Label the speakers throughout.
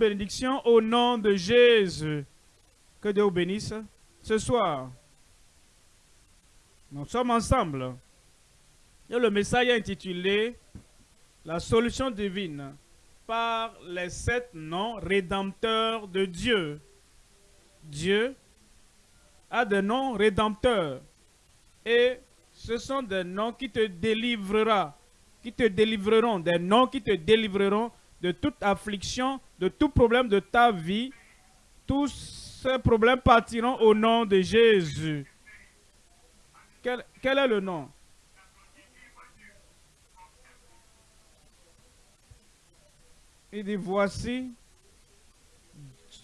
Speaker 1: bénédiction au nom de Jésus. Que Dieu vous bénisse ce soir. Nous sommes ensemble. Le message est intitulé La solution divine par les sept noms rédempteurs de Dieu. Dieu a des noms rédempteurs. Et ce sont des noms qui te délivrera, qui te délivreront, des noms qui te délivreront de toute affliction, de tout problème de ta vie. Tous ces problèmes partiront au nom de Jésus. Quel, est le nom? Il dit, voici,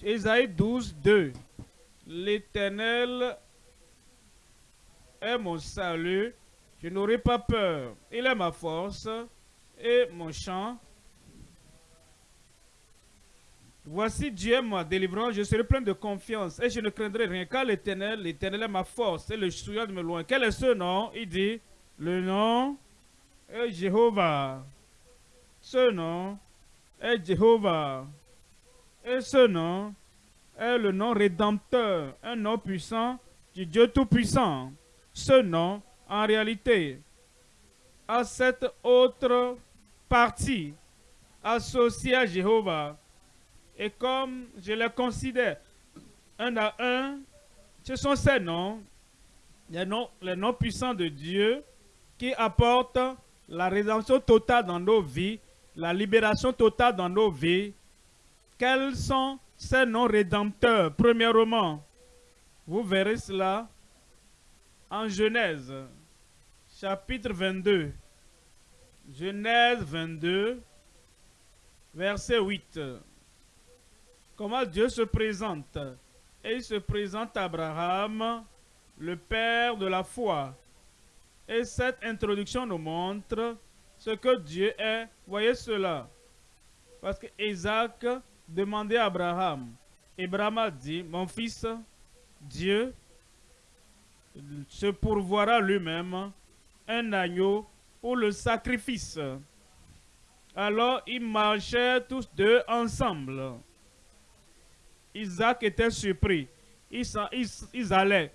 Speaker 1: Ésaïe 12, 2. L'Éternel est mon salut, je n'aurai pas peur. Il est ma force et mon chant. Voici Dieu ma délivrance, je serai plein de confiance et je ne craindrai rien car l'Éternel, l'Éternel est ma force et le souillon de me loin. Quel est ce nom? Il dit, le nom est Jéhovah. Ce nom est Jéhovah. Et ce nom est le nom rédempteur, un nom puissant du Dieu Tout-Puissant. Ce nom, en réalité, a cette autre partie associée à Jéhovah. Et comme je les considère un à un, ce sont ces noms, les noms, les noms puissants de Dieu qui apportent la rédemption totale dans nos vies, la libération totale dans nos vies. Quels sont ces noms rédempteurs? Premièrement, vous verrez cela en Genèse, chapitre 22. Genèse 22, verset 8. Comment Dieu se présente Et il se présente à Abraham, le père de la foi. Et cette introduction nous montre ce que Dieu est. Voyez cela. Parce que Isaac demandait à Abraham. Abraham a dit, mon fils, Dieu se pourvoira lui-même un agneau pour le sacrifice. Alors ils marchaient tous deux ensemble. Isaac était surpris. Ils, ils, allaient.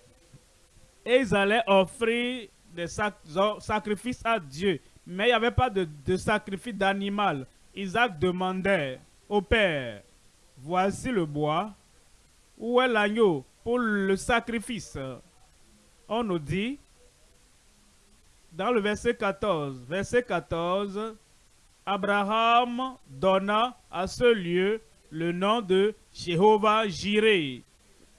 Speaker 1: Ils allaient offrir des sacrifices à Dieu. Mais il n'y avait pas de, de sacrifice d'animal. Isaac demandait au Père, voici le bois, où est l'agneau pour le sacrifice? On nous dit, dans le verset 14, verset 14, Abraham donna à ce lieu le nom de Jéhovah Jireh.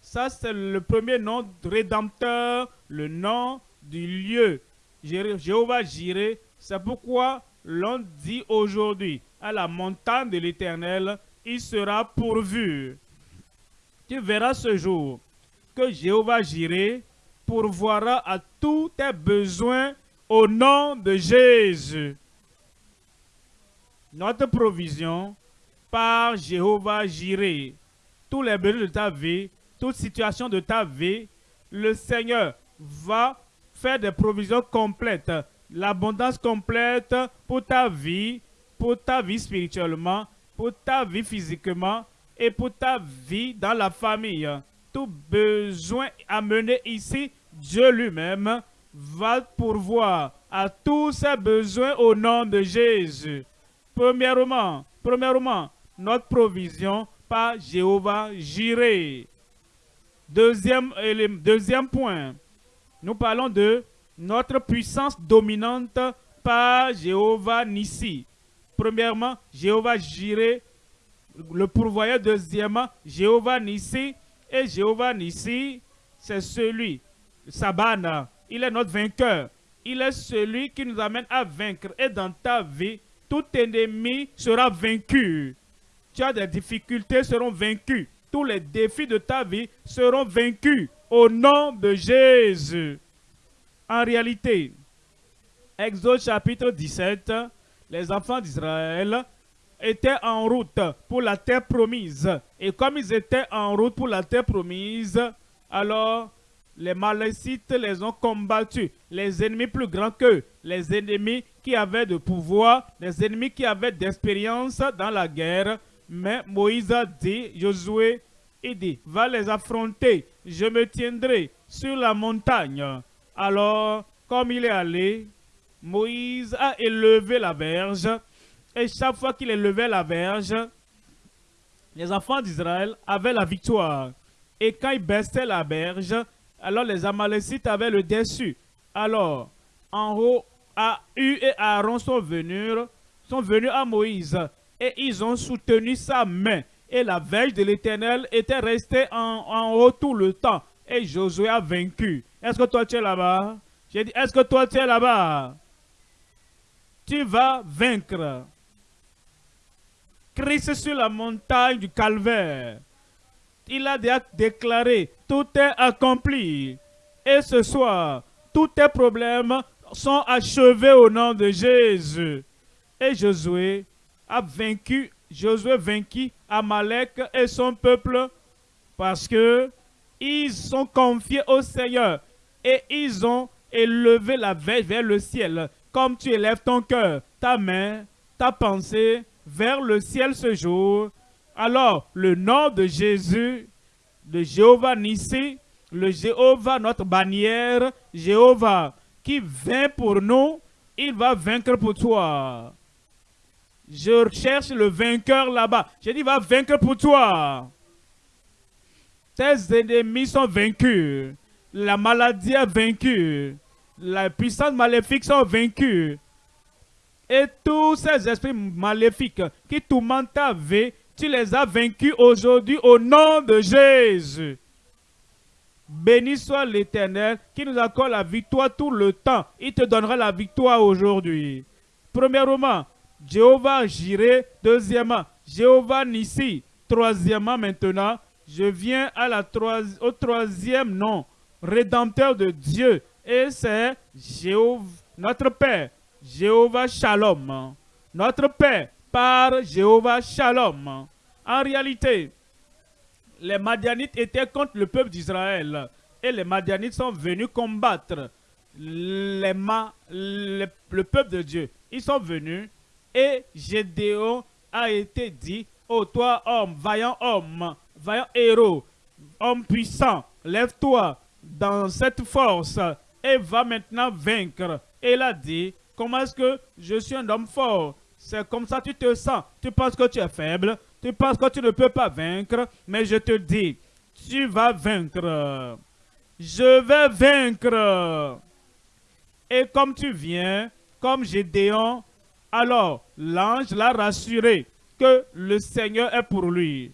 Speaker 1: Ça, c'est le premier nom rédempteur, le nom du lieu. Jéhovah Jireh, c'est pourquoi l'on dit aujourd'hui, à la montagne de l'Éternel, il sera pourvu. Tu verras ce jour que Jéhovah Jireh pourvoira à tous tes besoins au nom de Jésus. Notre provision par Jéhovah Jireh. Tous les besoins de ta vie, toute situation de ta vie, le Seigneur va faire des provisions complètes, l'abondance complète pour ta vie, pour ta vie spirituellement, pour ta vie physiquement et pour ta vie dans la famille. Tout besoin amené ici, Dieu lui-même va pourvoir à tous ses besoins au nom de Jésus. Premièrement, premièrement, notre provision par Jéhovah Jireh. Deuxième, deuxième point, nous parlons de notre puissance dominante par Jéhovah Nissi. Premièrement, Jéhovah Jireh, le pourvoyeur. Deuxièmement, Jéhovah Nissi. Et Jéhovah Nissi, c'est celui, Sabana, il est notre vainqueur. Il est celui qui nous amène à vaincre. Et dans ta vie, tout ennemi sera vaincu tu as des difficultés seront vaincues. Tous les défis de ta vie seront vaincus au nom de Jésus. En réalité, Exode chapitre 17, les enfants d'Israël étaient en route pour la terre promise. Et comme ils étaient en route pour la terre promise, alors les Malécites les ont combattus. Les ennemis plus grands qu'eux, les ennemis qui avaient de pouvoir, les ennemis qui avaient d'expérience dans la guerre, Mais Moïse a dit, Josué, il dit, va les affronter, je me tiendrai sur la montagne. Alors, comme il est allé, Moïse a élevé la verge, et chaque fois qu'il élevait la verge, les enfants d'Israël avaient la victoire. Et quand ils baissaient la berge, alors les Amalécites avaient le dessus. Alors, en haut, U et Aaron sont venus, sont venus à Moïse et ils ont soutenu sa main. Et la verge de l'Éternel était restée en, haut tout le temps. Et Josué a vaincu. Est-ce que toi tu es là-bas? J'ai dit, est-ce que toi tu es là-bas? Tu vas vaincre. Christ sur la montagne du calvaire. Il a déclaré, tout est accompli. Et ce soir, tous tes problèmes sont achevés au nom de Jésus. Et Josué a vaincu, Josué vaincu Amalek et son peuple parce que ils sont confiés au Seigneur et ils ont élevé la veille vers le ciel. Comme tu élèves ton cœur, ta main, ta pensée vers le ciel ce jour, alors le nom de Jésus, de Jéhovah Nissi, le Jéhovah, notre bannière, Jéhovah, qui vient pour nous, il va vaincre pour toi. Je cherche le vainqueur là-bas. J'ai dit, va vaincre pour toi. Tes ennemis sont vaincus. La maladie est vaincue. La puissance maléfique sont vaincus. Et tous ces esprits maléfiques qui tourmentent ta vie, tu les as vaincus aujourd'hui au nom de Jésus. Béni soit l'Éternel qui nous accorde la victoire tout le temps. Il te donnera la victoire aujourd'hui. Premièrement, Jéhovah Jireh. Deuxièmement, Jéhovah Nissi. Troisièmement, maintenant, je viens au troisième nom, Rédempteur de Dieu. Et c'est notre Père, Jéhovah Shalom. Notre Père par Jéhovah Shalom. En réalité, les Madianites étaient contre le peuple d'Israël. Et les Madianites sont venus combattre le peuple de Dieu. Ils sont venus et Gédéon a été dit, oh toi homme, vaillant homme, vaillant héros, homme puissant, lève-toi dans cette force et va maintenant vaincre. Et il a dit, comment est-ce que je suis un homme fort? C'est comme ça que tu te sens. Tu penses que tu es faible, tu penses que tu ne peux pas vaincre, mais je te dis, tu vas vaincre. Je vais vaincre. Et comme tu viens, comme Gédéon, alors l'ange l'a rassuré que le Seigneur est pour lui.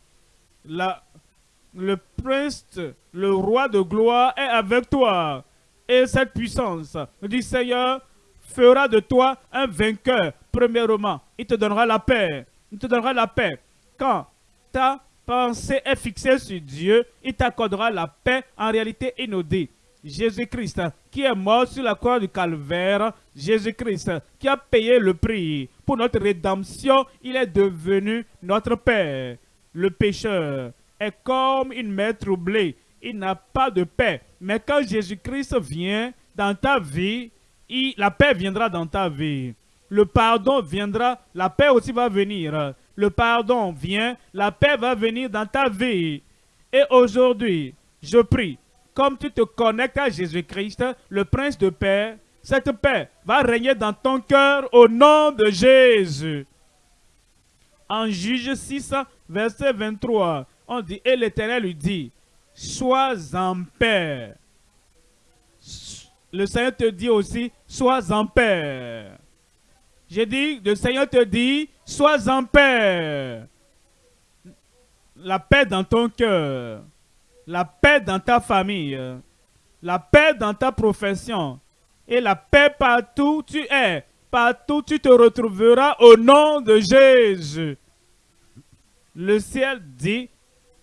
Speaker 1: le prince, le roi de gloire est avec toi. Et cette puissance du Seigneur fera de toi un vainqueur. Premièrement, il te donnera la paix. Il te donnera la paix quand ta pensée est fixée sur Dieu, il t'accordera la paix en réalité inaudite. Jésus-Christ qui est mort sur la croix du calvaire, Jésus-Christ qui a payé le prix pour notre rédemption, il est devenu notre Père. Le pécheur est comme une mer troublée, il n'a pas de paix. Mais quand Jésus-Christ vient dans ta vie, la paix viendra dans ta vie. Le pardon viendra, la paix aussi va venir le pardon vient, la paix va venir dans ta vie. Et aujourd'hui, je prie, comme tu te connectes à Jésus-Christ, le Prince de paix, cette paix va régner dans ton cœur au nom de Jésus. En Juge 6, verset 23, on dit, et l'Éternel lui dit, sois en paix. Le Seigneur te dit aussi, sois en paix. J'ai dit, le Seigneur te dit, sois en paix. La paix dans ton cœur, la paix dans ta famille, la paix dans ta profession et la paix partout où tu es, partout tu te retrouveras au nom de Jésus. Le ciel dit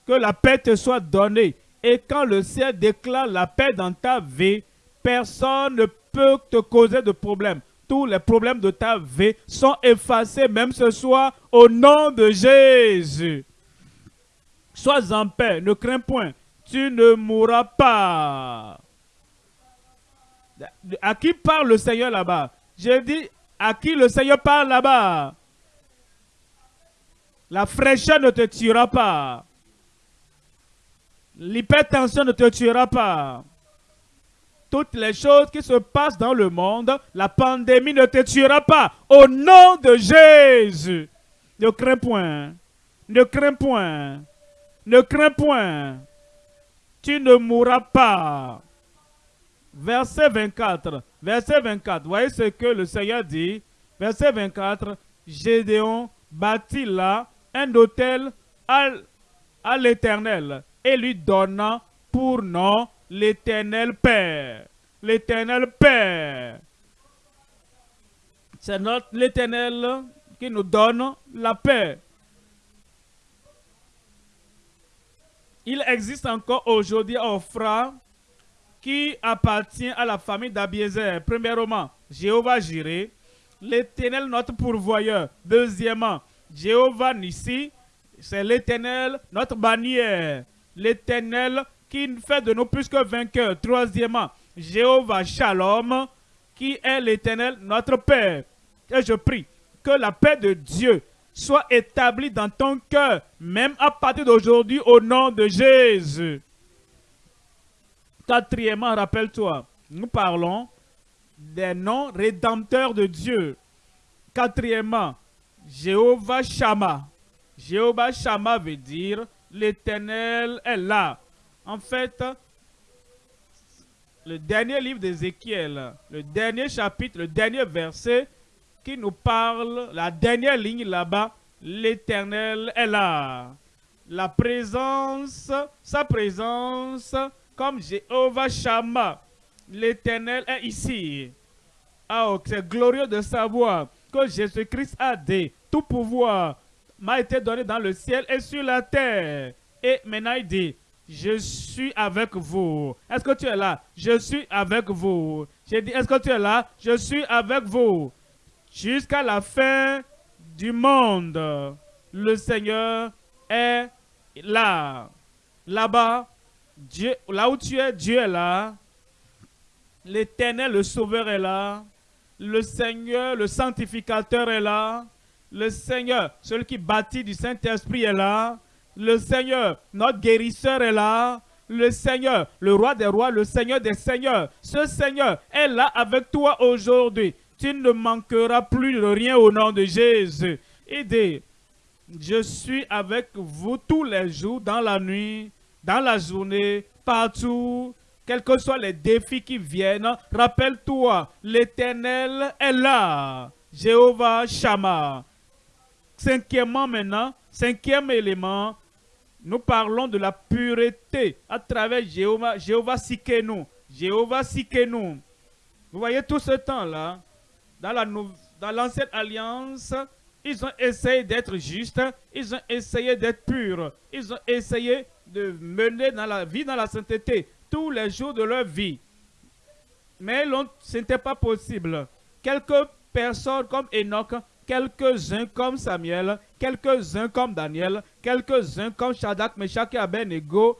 Speaker 1: que la paix te soit donnée. Et quand le ciel déclare la paix dans ta vie, personne ne peut te causer de problème tous les problèmes de ta vie sont effacés même ce soir au nom de Jésus. Sois en paix, ne crains point, tu ne mourras pas. À qui parle le Seigneur là-bas? J'ai dit, à qui le Seigneur parle là-bas? La fraîcheur ne te tuera pas. L'hypertension ne te tuera pas. Toutes les choses qui se passent dans le monde, la pandémie ne te tuera pas. Au nom de Jésus. Ne crains point. Ne crains point. Ne crains point. Tu ne mourras pas. Verset 24. Verset 24. Voyez ce que le Seigneur dit. Verset 24. Gédéon bâtit là un hôtel à, l'Éternel et lui donna pour nom l'Éternel Père. L'Éternel Père. C'est l'Éternel qui nous donne la paix. Il existe encore aujourd'hui Ophra qui appartient à la famille d'Abiezer. Premièrement, Jéhovah Jireh, l'éternel notre pourvoyeur. Deuxièmement, Jéhovah Nissi, c'est l'éternel notre bannière. L'éternel qui fait de nous plus que vainqueurs. Troisièmement, Jéhovah Shalom, qui est l'éternel notre Père. Et je prie que la paix de Dieu soit établie dans ton cœur, même à partir d'aujourd'hui, au nom de Jésus. Quatrièmement, rappelle-toi, nous parlons des noms rédempteurs de Dieu. Quatrièmement, Jéhovah Shama. Jéhovah Shama veut dire l'éternel est là. En fait, le dernier livre d'Ézéchiel, le dernier chapitre, le dernier verset, qui nous parle, la dernière ligne là-bas, l'éternel est là. La présence, sa présence, comme Jéhovah Shammah, l'éternel est ici. Ah, oh, c'est glorieux de savoir que Jésus-Christ a dit, tout pouvoir m'a été donné dans le ciel et sur la terre. Et maintenant il dit, je suis avec vous. Est-ce que tu es là? Je suis avec vous. J'ai dit, est-ce que tu es là? Je suis avec vous jusqu'à la fin du monde. Le Seigneur est là. Là-bas, là où tu es, Dieu est là. L'Éternel, le Sauveur est là. Le Seigneur, le Sanctificateur est là. Le Seigneur, celui qui bâtit du Saint-Esprit est là. Le Seigneur, notre guérisseur est là. Le Seigneur, le roi des rois, le Seigneur des seigneurs. Ce Seigneur est là avec toi aujourd'hui tu ne manqueras plus de rien au nom de Jésus. Aidez. Je suis avec vous tous les jours, dans la nuit, dans la journée, partout, quels que soient les défis qui viennent. Rappelle-toi, l'Éternel est là. Jéhovah Shammah. Cinquièmement maintenant, cinquième élément, nous parlons de la pureté à travers Jéhovah, Jéhovah Sikenu. Jéhovah Sikenu. Vous voyez tout ce temps-là, dans l'ancienne alliance, ils ont essayé d'être justes, ils ont essayé d'être purs, ils ont essayé de mener dans la vie, dans la sainteté, tous les jours de leur vie. Mais ce n'était pas possible. Quelques personnes comme Enoch, quelques-uns comme Samuel, quelques-uns comme Daniel, quelques-uns comme Shadak, Meshach et Abednego,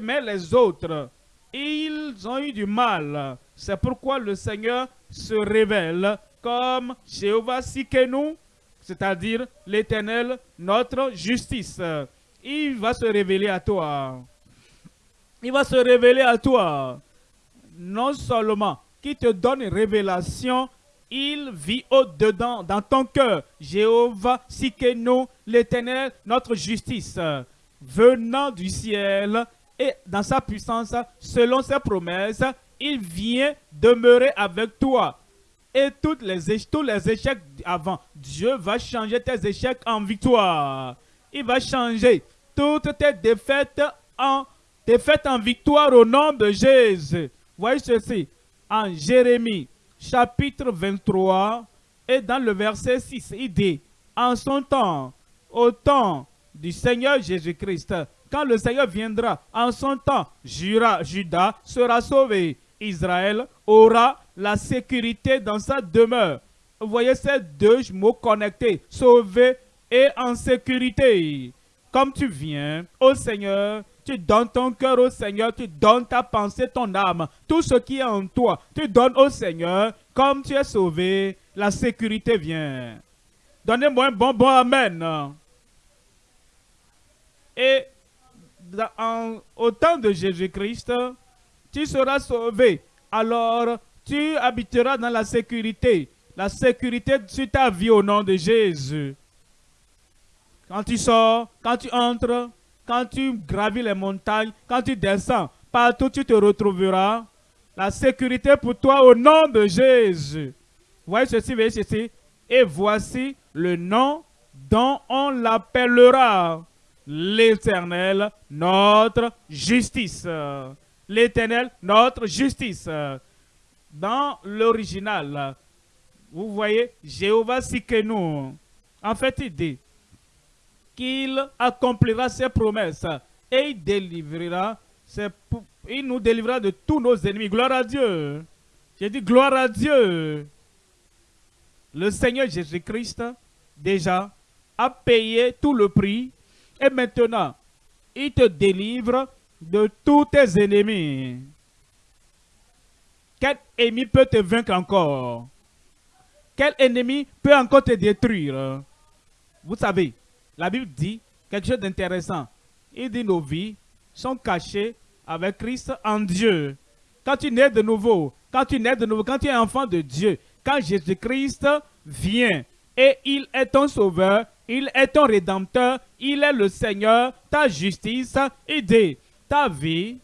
Speaker 1: mais les autres, ils ont eu du mal. C'est pourquoi le Seigneur se révèle comme Jéhovah Sikenu, c'est-à-dire l'Éternel, notre justice. Il va se révéler à toi. Il va se révéler à toi. Non seulement qui te donne une révélation, il vit au-dedans, dans ton cœur. Jéhovah Sikenu, l'Éternel, notre justice, venant du ciel et dans sa puissance, selon ses promesses, il vient demeurer avec toi et tous les échecs avant. Dieu va changer tes échecs en victoire. Il va changer toutes tes défaites en défaites en victoire au nom de Jésus. Voyez ceci en Jérémie chapitre 23 et dans le verset 6, il dit En son temps, au temps du Seigneur Jésus-Christ, quand le Seigneur viendra, en son temps, Judas sera sauvé. Israël aura la sécurité dans sa demeure. Vous voyez ces deux mots connectés, sauver et en sécurité. Comme tu viens au Seigneur, tu donnes ton cœur au Seigneur, tu donnes ta pensée, ton âme, tout ce qui est en toi, tu donnes au Seigneur. Comme tu es sauvé, la sécurité vient. Donnez-moi un bon bon Amen. Et au temps de Jésus-Christ, tu seras sauvé. Alors, tu habiteras dans la sécurité. La sécurité sur ta vie au nom de Jésus. Quand tu sors, quand tu entres, quand tu gravis les montagnes, quand tu descends, partout tu te retrouveras. La sécurité pour toi au nom de Jésus. Voyez ceci, voyez ceci. Et voici le nom dont on l'appellera l'Éternel, notre justice. L'Éternel, notre justice. Dans l'original, vous voyez, Jéhovah nous. En fait, il dit qu'il accomplira ses promesses et il délivrera, il nous délivrera de tous nos ennemis. Gloire à Dieu. J'ai dit gloire à Dieu. Le Seigneur Jésus-Christ, déjà, a payé tout le prix et maintenant, il te délivre de tous tes ennemis. Quel ennemi peut te vaincre encore? Quel ennemi peut encore te détruire? Vous savez, la Bible dit quelque chose d'intéressant. Il dit nos vies sont cachées avec Christ en Dieu. Quand tu nais de nouveau, quand tu nais de nouveau, quand tu es enfant de Dieu, quand Jésus-Christ vient et il est ton sauveur, il est ton rédempteur, il est le Seigneur, ta justice, dit, Ta vie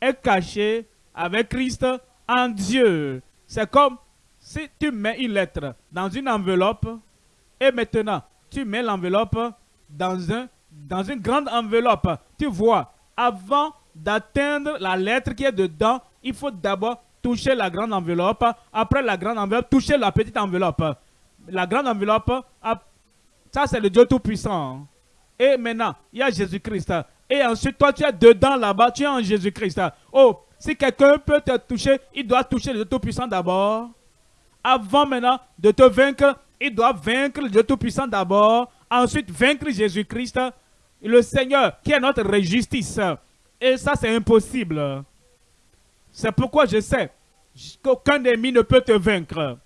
Speaker 1: est cachée avec Christ en Dieu. C'est comme si tu mets une lettre dans une enveloppe et maintenant tu mets l'enveloppe dans, un, dans une grande enveloppe. Tu vois, avant d'atteindre la lettre qui est dedans, il faut d'abord toucher la grande enveloppe. Après la grande enveloppe, toucher la petite enveloppe. La grande enveloppe, ça, c'est le Dieu Tout-Puissant. Et maintenant, il y a Jésus-Christ. Et ensuite, toi, tu es dedans là-bas, tu es en Jésus-Christ. Oh, si quelqu'un peut te toucher, il doit toucher le Tout-Puissant d'abord. Avant maintenant de te vaincre, il doit vaincre le Tout-Puissant d'abord. Ensuite, vaincre Jésus-Christ, le Seigneur, qui est notre justice. Et ça, c'est impossible. C'est pourquoi je sais qu'aucun ennemi ne peut te vaincre.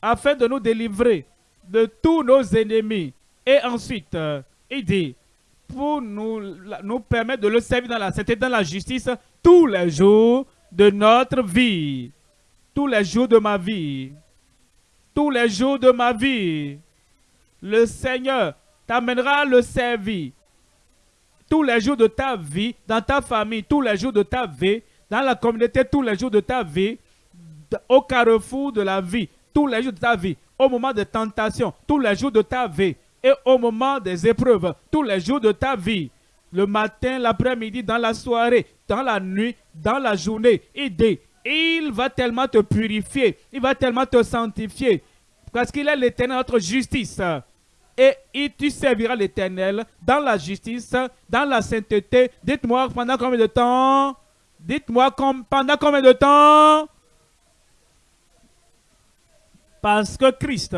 Speaker 1: Afin de nous délivrer de tous nos ennemis. Et ensuite, il dit, pour nous, nous permettre de le servir dans la sainteté, dans la justice, tous les jours de notre vie. Tous les jours de ma vie. Tous les jours de ma vie. Le Seigneur t'amènera le servir. Tous les jours de ta vie, dans ta famille, tous les jours de ta vie, dans la communauté, tous les jours de ta vie, au carrefour de la vie, tous les jours de ta vie, au moment de tentation, tous les jours de ta vie, et au moment des épreuves, tous les jours de ta vie, le matin, l'après-midi, dans la soirée, dans la nuit, dans la journée, il il va tellement te purifier, il va tellement te sanctifier, parce qu'il est l'éternel, notre justice. Et tu serviras l'éternel dans la justice, dans la sainteté. Dites-moi pendant combien de temps? Dites-moi pendant combien de temps? Parce que Christ,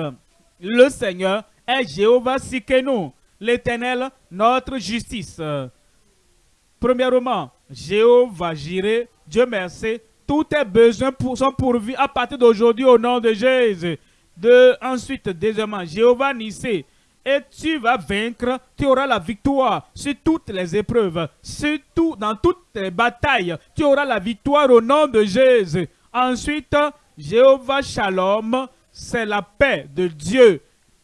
Speaker 1: le Seigneur, est Jéhovah Sikenu, l'éternel, notre justice. Premièrement, Jéhovah Jireh, Dieu merci, tous tes besoins sont pourvus à partir d'aujourd'hui au nom de Jésus. De, ensuite, deuxièmement, Jéhovah Nissé, et tu vas vaincre, tu auras la victoire sur toutes les épreuves, surtout dans toutes les batailles, tu auras la victoire au nom de Jésus. Ensuite, Jéhovah Shalom, c'est la paix de Dieu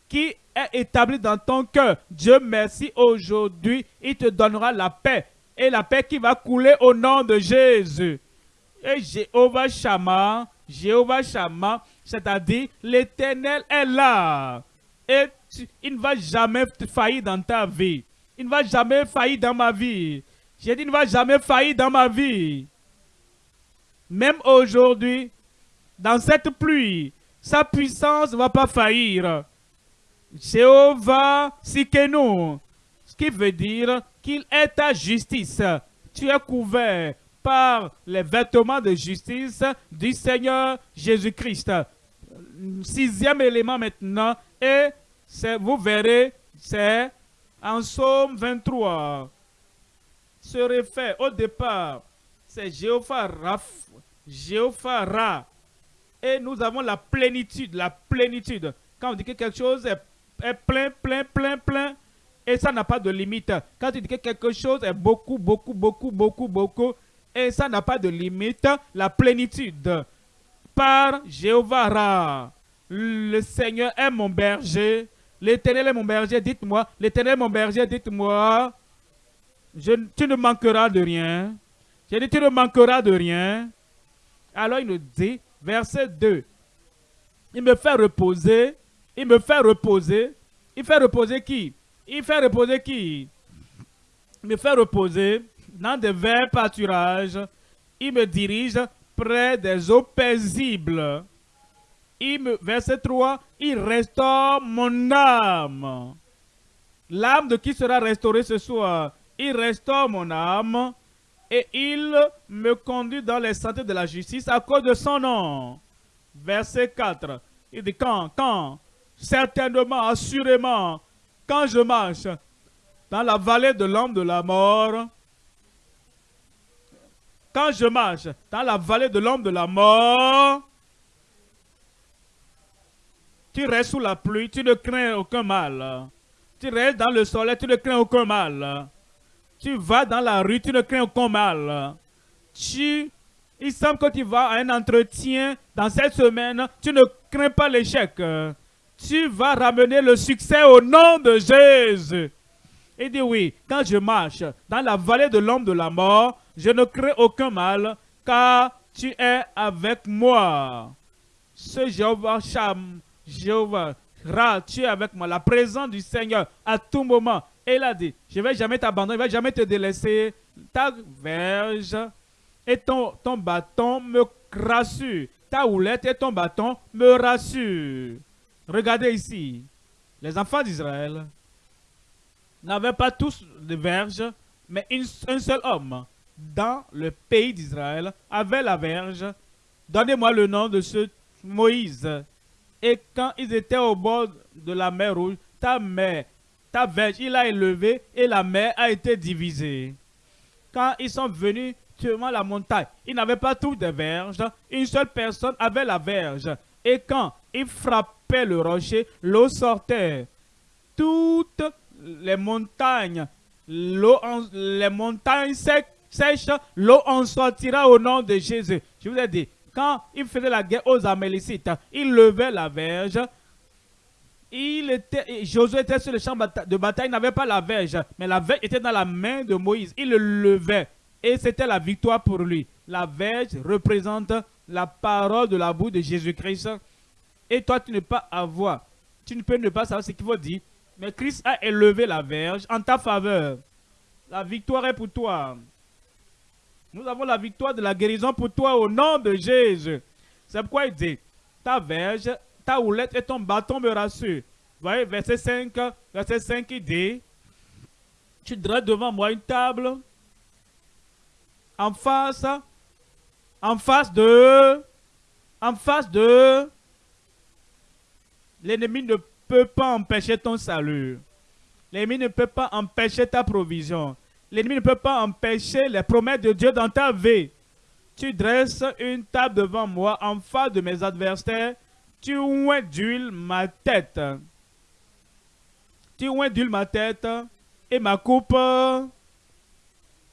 Speaker 1: qui est établie dans ton cœur. Dieu merci aujourd'hui, il te donnera la paix et la paix qui va couler au nom de Jésus. Et Jéhovah Shama, Jéhovah Shama, c'est-à-dire l'éternel est là. Et il ne va jamais faillir dans ta vie. Il ne va jamais faillir dans ma vie. J'ai dit, il ne va jamais faillir dans ma vie. Même aujourd'hui, dans cette pluie, sa puissance ne va pas faillir. Jéhovah Sikenu, ce qui veut dire qu'il est ta justice. Tu es couvert par les vêtements de justice du Seigneur Jésus-Christ. Sixième élément maintenant, et vous verrez, c'est en Psaume 23. Se réfère au départ, c'est Jéhovah Raph, Jéhovah Ra, et nous avons la plénitude, la plénitude. Quand on dit que quelque chose est, plein, plein, plein, plein, Et ça n'a pas de limite. Quand tu dis que quelque chose est beaucoup, beaucoup, beaucoup, beaucoup, beaucoup, et ça n'a pas de limite, la plénitude. Par Jéhovah le Seigneur est mon berger, l'éternel est mon berger, dites-moi, l'éternel est mon berger, dites-moi, tu ne manqueras de rien. J'ai dit, tu ne manqueras de rien. Alors il nous dit, verset 2, il me fait reposer, il me fait reposer, il fait reposer qui? Il fait reposer qui? Il me fait reposer dans des verts pâturages. Il me dirige près des eaux paisibles. Il verset 3, il restaure mon âme. L'âme de qui sera restaurée ce soir? Il restaure mon âme et il me conduit dans les sentiers de la justice à cause de son nom. Verset 4. Il dit quand, quand, certainement, assurément, quand je marche dans la vallée de l'homme de la mort, quand je marche dans la vallée de l'homme de la mort, tu restes sous la pluie, tu ne crains aucun mal. Tu restes dans le soleil, tu ne crains aucun mal. Tu vas dans la rue, tu ne crains aucun mal. Tu, il semble que tu vas à un entretien dans cette semaine, tu ne crains pas l'échec. Tu vas ramener le succès au nom de Jésus. Il dit oui, quand je marche dans la vallée de l'homme de la mort, je ne crains aucun mal, car tu es avec moi. Ce Jéhovah Sham, Jéhovah tu es avec moi. La présence du Seigneur à tout moment. Et il a dit, je ne vais jamais t'abandonner, je ne vais jamais te délaisser. Ta verge et ton, ton bâton me rassurent. Ta houlette et ton bâton me rassurent. Regardez ici. Les enfants d'Israël n'avaient pas tous de verge, mais un seul homme dans le pays d'Israël avait la verge. Donnez-moi le nom de ce Moïse. Et quand ils étaient au bord de la mer Rouge, ta mer, ta verge, il a élevé et la mer a été divisée. Quand ils sont venus sur la montagne, ils n'avaient pas tous des verges. Une seule personne avait la verge. Et quand ils le rocher, l'eau sortait. Toutes les montagnes, les montagnes secs sèche, l'eau en sortira au nom de Jésus. Je vous ai dit, quand il faisait la guerre aux Amélécites, il levait la verge. Il était, Josué était sur le champ de bataille, il n'avait pas la verge, mais la verge était dans la main de Moïse. Il le levait et c'était la victoire pour lui. La verge représente la parole de la bouche de Jésus-Christ. Et toi, tu ne peux pas avoir, tu ne peux ne pas savoir ce qu'il faut dire, mais Christ a élevé la verge en ta faveur. La victoire est pour toi. Nous avons la victoire de la guérison pour toi au nom de Jésus. C'est pourquoi il dit, ta verge, ta houlette et ton bâton me rassurent. Voyez, verset 5, verset 5, il dit, tu dresses devant moi une table en face, en face de, en face de, l'ennemi ne peut pas empêcher ton salut. L'ennemi ne peut pas empêcher ta provision. L'ennemi ne peut pas empêcher les promesses de Dieu dans ta vie. Tu dresses une table devant moi en face de mes adversaires. Tu d'huile ma tête. Tu d'huile ma tête et ma coupe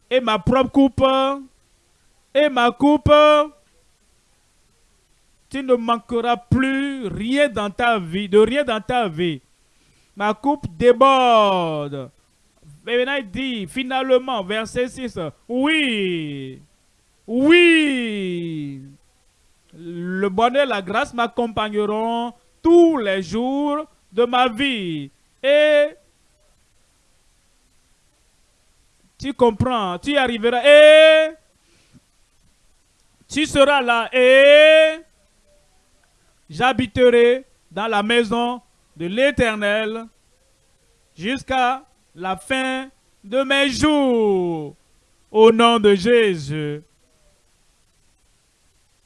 Speaker 1: et ma propre coupe et ma coupe. Tu ne manqueras plus rien dans ta vie, de rien dans ta vie. Ma coupe déborde. Et maintenant, il dit, finalement, verset 6, oui, oui, le bonheur et la grâce m'accompagneront tous les jours de ma vie. Et tu comprends, tu arriveras et tu seras là et j'habiterai dans la maison de l'Éternel jusqu'à la fin de mes jours. Au nom de Jésus.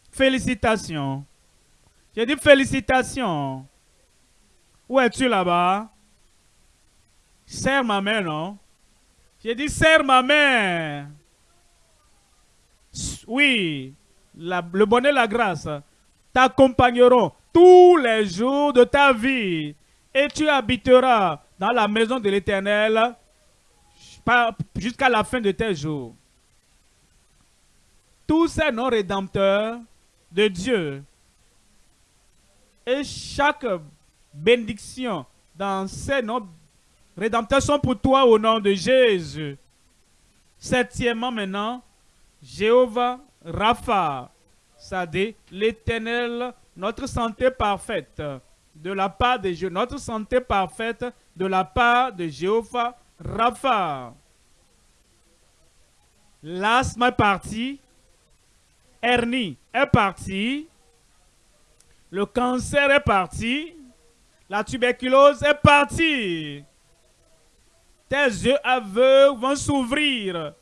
Speaker 1: Félicitations. J'ai dit félicitations. Où es-tu là-bas? Serre ma main, non? J'ai dit serre ma main. Oui, le bonheur la grâce t'accompagneront tous les jours de ta vie et tu habiteras dans la maison de l'Éternel jusqu'à la fin de tes jours. Tous ces noms rédempteurs de Dieu et chaque bénédiction dans ces noms rédempteurs sont pour toi au nom de Jésus. Septièmement maintenant, Jéhovah Rapha, c'est-à-dire l'éternel, notre santé parfaite de la part de notre santé parfaite de la part de Jéhovah Rapha. L'asthme est parti, hernie est parti, le cancer est parti, la tuberculose est partie. Tes yeux aveugles vont s'ouvrir.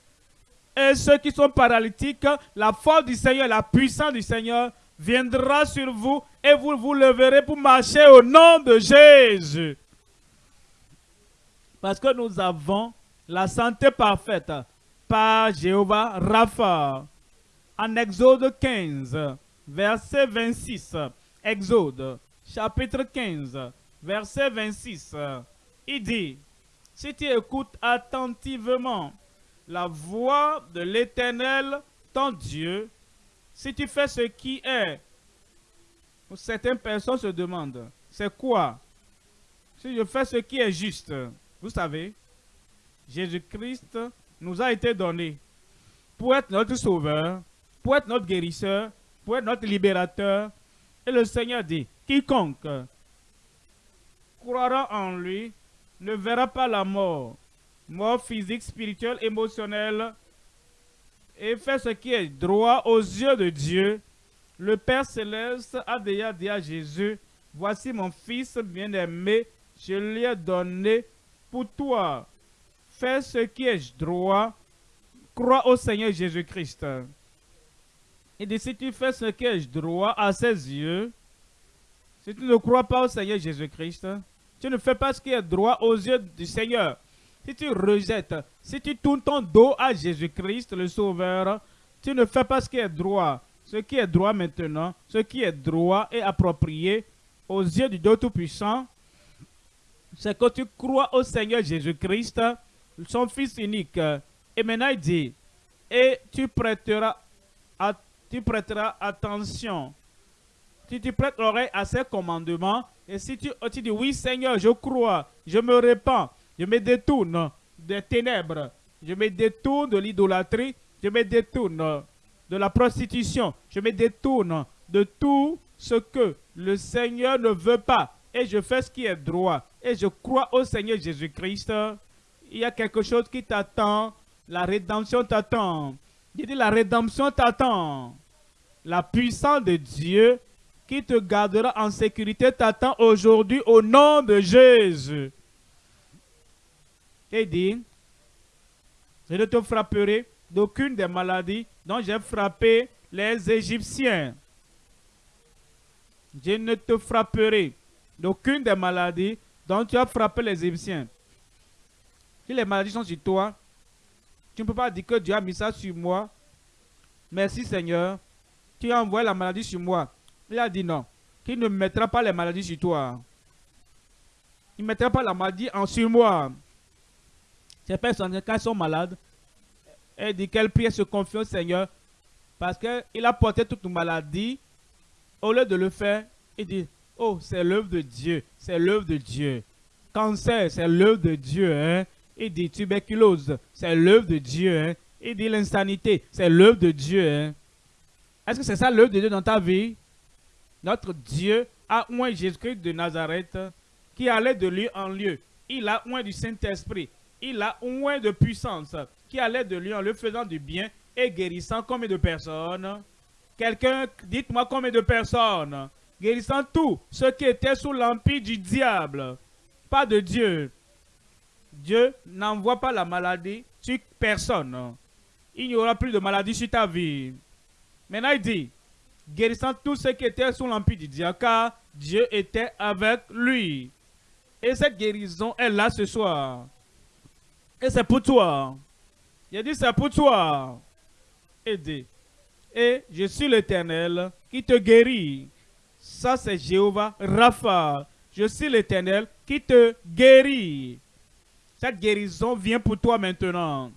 Speaker 1: Et ceux qui sont paralytiques, la force du Seigneur, la puissance du Seigneur viendra sur vous et vous vous leverez pour marcher au nom de Jésus. Parce que nous avons la santé parfaite par Jéhovah Rapha. En Exode 15, verset 26. Exode, chapitre 15, verset 26. Il dit, si tu écoutes attentivement la voix de l'Éternel, ton Dieu, si tu fais ce qui est, certaines personnes se demandent, c'est quoi? Si je fais ce qui est juste, vous savez, Jésus-Christ nous a été donné pour être notre sauveur, pour être notre guérisseur, pour être notre libérateur. Et le Seigneur dit, quiconque croira en lui ne verra pas la mort, mort physique, spirituelle, émotionnelle, et fait ce qui est droit aux yeux de Dieu. Le Père Céleste a déjà dit à Jésus, voici mon fils bien-aimé, je lui ai donné pour toi. Fais ce qui est droit, crois au Seigneur Jésus-Christ. Dit, si tu fais ce qui est droit à ses yeux, si tu ne crois pas au Seigneur Jésus-Christ, tu ne fais pas ce qui est droit aux yeux du Seigneur si tu rejettes, si tu tournes ton dos à Jésus-Christ, le Sauveur, tu ne fais pas ce qui est droit. Ce qui est droit maintenant, ce qui est droit et approprié aux yeux du Dieu Tout-Puissant, c'est que tu crois au Seigneur Jésus-Christ, son Fils unique. Et maintenant il dit, et tu prêteras, tu prêteras attention. Si tu prêtes l'oreille à ses commandements, et si tu, tu dis, oui Seigneur, je crois, je me répands, je me détourne des ténèbres. Je me détourne de l'idolâtrie. Je me détourne de la prostitution. Je me détourne de tout ce que le Seigneur ne veut pas. Et je fais ce qui est droit. Et je crois au Seigneur Jésus-Christ. Il y a quelque chose qui t'attend. La rédemption t'attend. Il dit la rédemption t'attend. La puissance de Dieu qui te gardera en sécurité t'attend aujourd'hui au nom de Jésus et dit, je ne te frapperai d'aucune des maladies dont j'ai frappé les Égyptiens. Je ne te frapperai d'aucune des maladies dont tu as frappé les Égyptiens. Si les maladies sont sur toi, tu ne peux pas dire que Dieu a mis ça sur moi. Merci Seigneur. Tu as envoyé la maladie sur moi. Il a dit non. Qu'il ne mettra pas les maladies sur toi. Il ne mettra pas la maladie en sur moi. Ces personnes, quand elles sont malades, elles disent qu'elles prient et se confient au Seigneur parce qu'il a porté toute nos maladies. Au lieu de le faire, il dit, oh, c'est l'œuvre de Dieu, c'est l'œuvre de Dieu. Cancer, c'est l'œuvre de Dieu. Hein? Il dit tuberculose, c'est l'œuvre de Dieu. Hein? Il dit l'insanité, c'est l'œuvre de Dieu. Hein? Est-ce que c'est ça l'œuvre de Dieu dans ta vie? Notre Dieu a oint Jésus-Christ de Nazareth qui allait de lieu en lieu. Il a oint du Saint-Esprit il a moins de puissance qui allait de lui en le faisant du bien et guérissant combien de personnes? Quelqu'un, dites-moi combien de personnes Guérissant tout ce qui était sous l'empire du diable, pas de Dieu. Dieu n'envoie pas la maladie sur personne. Il n'y aura plus de maladie sur ta vie. Maintenant, il dit, guérissant tout ce qui était sous l'empire du diable, car Dieu était avec lui. Et cette guérison est là ce soir. Et c'est pour toi. A dit, c'est pour toi. Aidez. Et je suis l'Éternel qui te guérit. Ça, c'est Jéhovah Rapha. je suis l'Éternel qui te guérit. Cette guérison vient pour toi maintenant.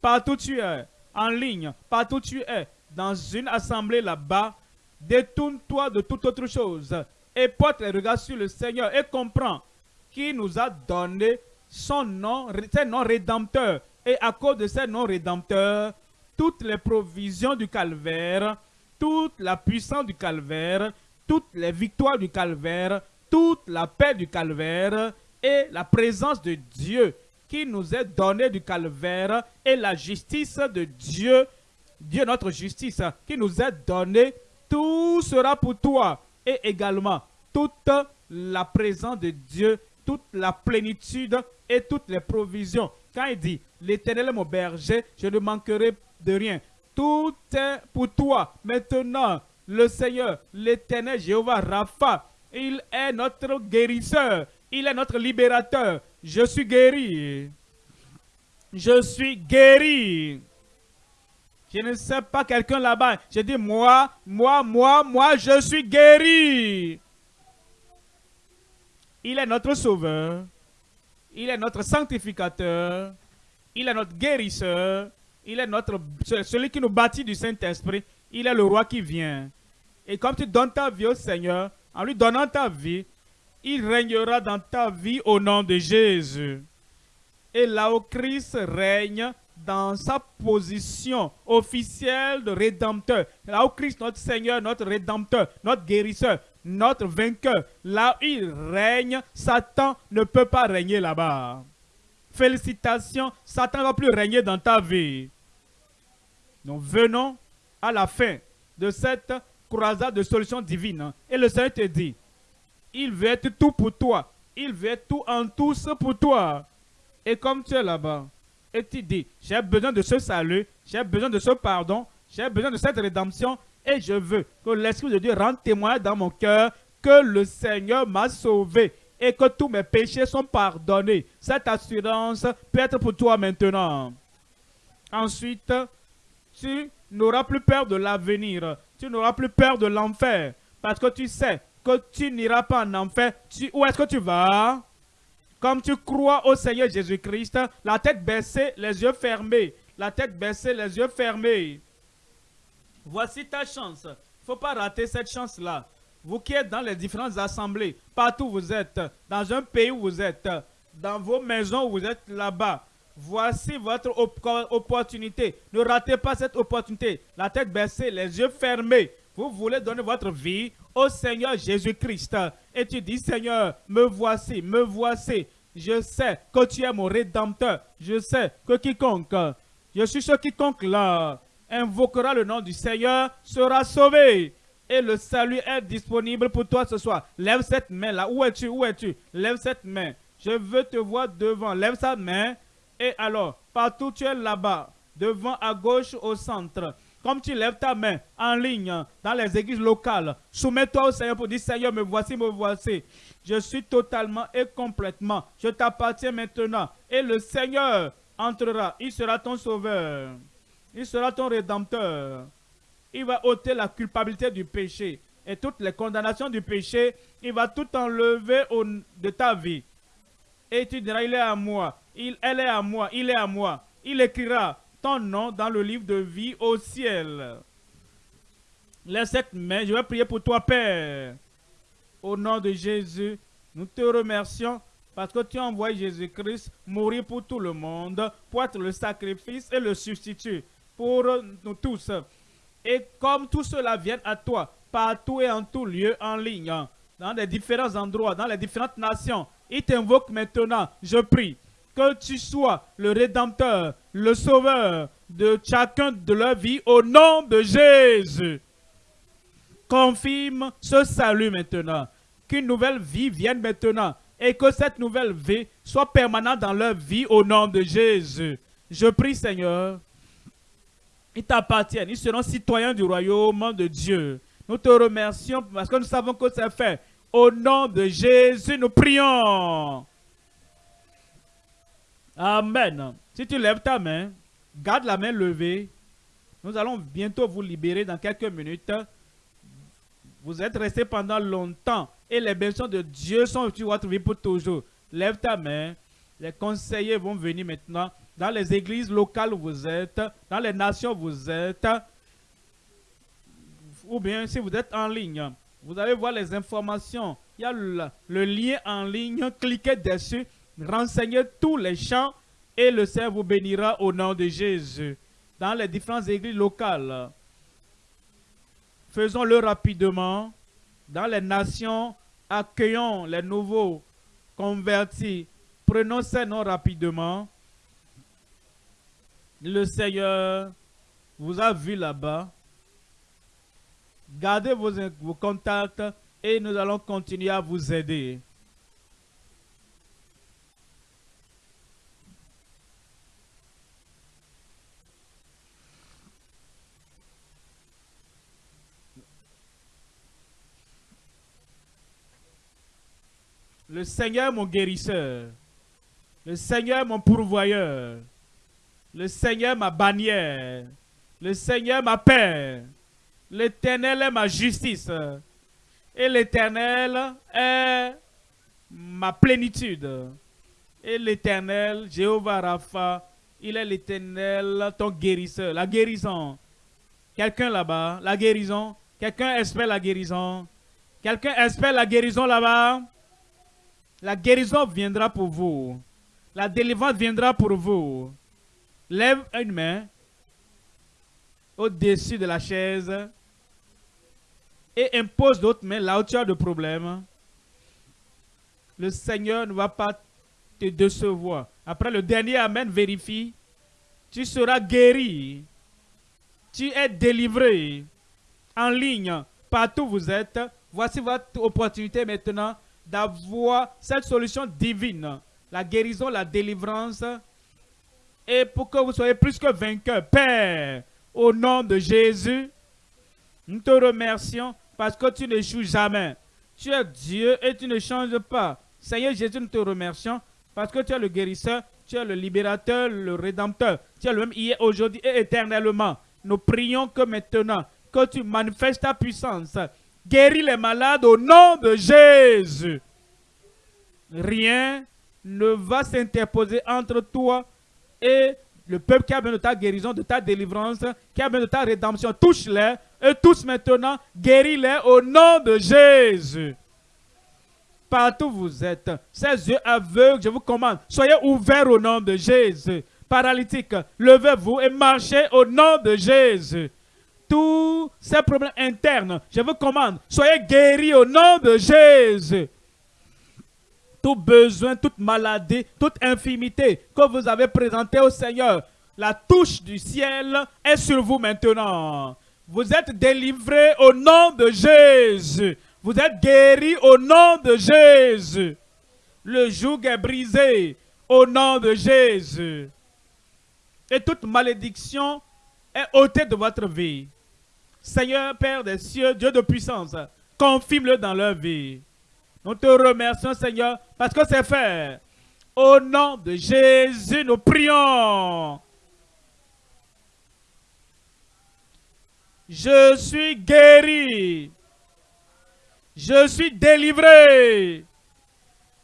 Speaker 1: Partout tu es, en ligne, partout tu es, dans une assemblée là-bas, détourne-toi de toute autre chose et porte les regards sur le Seigneur et comprends qu'il nous a donné son nom, ses noms rédempteurs. Et à cause de ces noms rédempteurs, toutes les provisions du calvaire, toute la puissance du calvaire, toutes les victoires du calvaire, toute la paix du calvaire et la présence de Dieu qui nous est donnée du calvaire et la justice de Dieu, Dieu notre justice qui nous est donnée, tout sera pour toi et également toute la présence de Dieu, toute la plénitude et toutes les provisions. Quand il dit, l'Éternel est mon berger, je ne manquerai de rien. Tout est pour toi. Maintenant, le Seigneur, l'Éternel Jéhovah Rapha, il est notre guérisseur. Il est notre libérateur. Je suis guéri. Je suis guéri. Je ne sais pas quelqu'un là-bas. Je dis moi, moi, moi, moi, je suis guéri. Il est notre sauveur. Il est notre sanctificateur. Il est notre guérisseur. Il est notre, celui qui nous bâtit du Saint-Esprit. Il est le roi qui vient. Et comme tu donnes ta vie au Seigneur, en lui donnant ta vie, il régnera dans ta vie au nom de Jésus. Et là où Christ règne dans sa position officielle de rédempteur, là où Christ, notre Seigneur, notre rédempteur, notre guérisseur, notre vainqueur, là où il règne, Satan ne peut pas régner là-bas. Félicitations, Satan ne va plus régner dans ta vie. Nous venons à la fin de cette croisade de solutions divines. Et le Seigneur te dit, il veut être tout pour toi. Il veut être tout en tous pour toi. Et comme tu es là-bas, et tu dis, j'ai besoin de ce salut, j'ai besoin de ce pardon, j'ai besoin de cette rédemption, et je veux que l'Esprit de Dieu rende témoin dans mon cœur que le Seigneur m'a sauvé et que tous mes péchés sont pardonnés. Cette assurance peut être pour toi maintenant. Ensuite, tu n'auras plus peur de l'avenir. Tu n'auras plus peur de l'enfer. Parce que tu sais que tu n'iras pas en enfer. où est-ce que tu vas? Comme tu crois au Seigneur Jésus-Christ, la tête baissée, les yeux fermés. La tête baissée, les yeux fermés. Voici ta chance. Faut pas rater cette chance-là. Vous qui êtes dans les différentes assemblées, partout où vous êtes, dans un pays où vous êtes, dans vos maisons où vous êtes là-bas, Voici votre opportunité. Ne ratez pas cette opportunité. La tête baissée, les yeux fermés. Vous voulez donner votre vie au Seigneur Jésus-Christ. Et tu dis, Seigneur, me voici, me voici. Je sais que tu es mon rédempteur. Je sais que quiconque, je suis ce quiconque là, invoquera le nom du Seigneur, sera sauvé. Et le salut est disponible pour toi ce soir. Lève cette main là. Où es-tu? Où es-tu? Lève cette main. Je veux te voir devant. Lève sa main et alors, partout tu es là-bas, devant, à gauche, au centre, comme tu lèves ta main en ligne dans les églises locales, soumets-toi au Seigneur pour dire Seigneur, me voici, me voici. Je suis totalement et complètement, je t'appartiens maintenant. Et le Seigneur entrera, il sera ton sauveur, il sera ton rédempteur. Il va ôter la culpabilité du péché et toutes les condamnations du péché. Il va tout enlever de ta vie. Et tu diras, il est à moi il, elle est à moi, il est à moi. Il écrira ton nom dans le livre de vie au ciel. Laisse cette main, je vais prier pour toi, Père. Au nom de Jésus, nous te remercions parce que tu envoyé Jésus-Christ mourir pour tout le monde, pour être le sacrifice et le substitut pour nous tous. Et comme tout cela vient à toi, partout et en tout lieu, en ligne, dans les différents endroits, dans les différentes nations, il t'invoque maintenant, je prie, que tu sois le rédempteur, le sauveur de chacun de leur vie au nom de Jésus. Confirme ce salut maintenant. Qu'une nouvelle vie vienne maintenant et que cette nouvelle vie soit permanente dans leur vie au nom de Jésus. Je prie Seigneur, ils t'appartiennent, ils seront citoyens du royaume de Dieu. Nous te remercions parce que nous savons que c'est fait. Au nom de Jésus, nous prions. Amen. Si tu lèves ta main, garde la main levée. Nous allons bientôt vous libérer dans quelques minutes. Vous êtes resté pendant longtemps et les bénédictions de Dieu sont sur votre vie pour toujours. Lève ta main. Les conseillers vont venir maintenant dans les églises locales vous êtes, dans les nations vous êtes, ou bien si vous êtes en ligne, vous allez voir les informations. Il y a le, le lien en ligne, cliquez dessus, renseignez tous les champs et le Seigneur vous bénira au nom de Jésus. Dans les différentes églises locales, faisons-le rapidement. Dans les nations, accueillons les nouveaux convertis. Prenons ces noms rapidement. Le Seigneur vous a vu là-bas. Gardez vos, contacts et nous allons continuer à vous aider. Le Seigneur mon guérisseur. Le Seigneur mon pourvoyeur. Le Seigneur ma bannière. Le Seigneur ma paix. L'Éternel est ma justice. Et l'Éternel est ma plénitude. Et l'Éternel, Jéhovah Rapha, il est l'Éternel, ton guérisseur. La guérison. Quelqu'un là-bas, la guérison. Quelqu'un espère la guérison. Quelqu'un espère la guérison là-bas. La guérison viendra pour vous. La délivrance viendra pour vous. Lève une main au-dessus de la chaise et impose d'autres mains là où tu as de problème. Le Seigneur ne va pas te décevoir. Après le dernier Amen, vérifie. Tu seras guéri. Tu es délivré. En ligne, partout où vous êtes. Voici votre opportunité maintenant d'avoir cette solution divine, la guérison, la délivrance, et pour que vous soyez plus que vainqueur. Père, au nom de Jésus, nous te remercions parce que tu n'échoues jamais. Tu es Dieu et tu ne changes pas. Seigneur Jésus, nous te remercions parce que tu es le guérisseur, tu es le libérateur, le rédempteur. Tu es le même hier, aujourd'hui et éternellement. Nous prions que maintenant, que tu manifestes ta puissance Guéris les malades au nom de Jésus. Rien ne va s'interposer entre toi et le peuple qui a besoin de ta guérison, de ta délivrance, qui a besoin de ta rédemption. Touche-les et tous maintenant, guéris-les au nom de Jésus. Partout où vous êtes, ces yeux aveugles, je vous commande, soyez ouverts au nom de Jésus. Paralytique, levez-vous et marchez au nom de Jésus tous ces problèmes internes, je vous commande, soyez guéris au nom de Jésus. Tout besoin, toute maladie, toute infimité que vous avez présenté au Seigneur, la touche du ciel est sur vous maintenant. Vous êtes délivrés au nom de Jésus. Vous êtes guéris au nom de Jésus. Le joug est brisé au nom de Jésus. Et toute malédiction est ôtée de votre vie. Seigneur, Père des cieux, Dieu de puissance, confirme-le dans leur vie. Nous te remercions, Seigneur, parce que c'est fait. Au nom de Jésus, nous prions. Je suis guéri. Je suis délivré.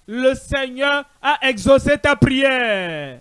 Speaker 1: Le Seigneur a exaucé ta prière.